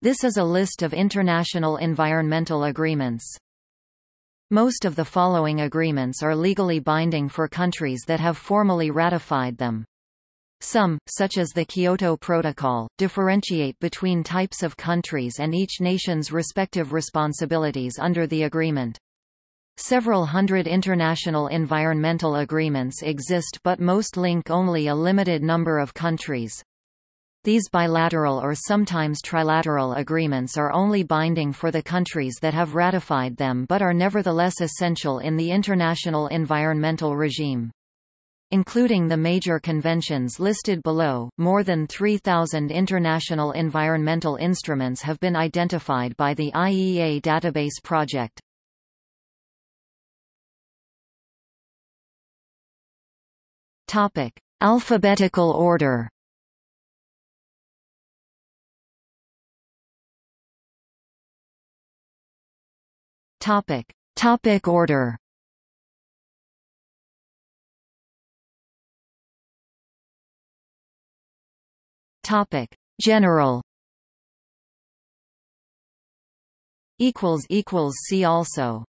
This is a list of international environmental agreements. Most of the following agreements are legally binding for countries that have formally ratified them. Some, such as the Kyoto Protocol, differentiate between types of countries and each nation's respective responsibilities under the agreement. Several hundred international environmental agreements exist but most link only a limited number of countries. These bilateral or sometimes trilateral agreements are only binding for the countries that have ratified them but are nevertheless essential in the international environmental regime. Including the major conventions listed below, more than 3,000 international environmental instruments have been identified by the IEA Database Project. Topic: Alphabetical order. Topic: Topic order. Topic: General. Equals equals see also.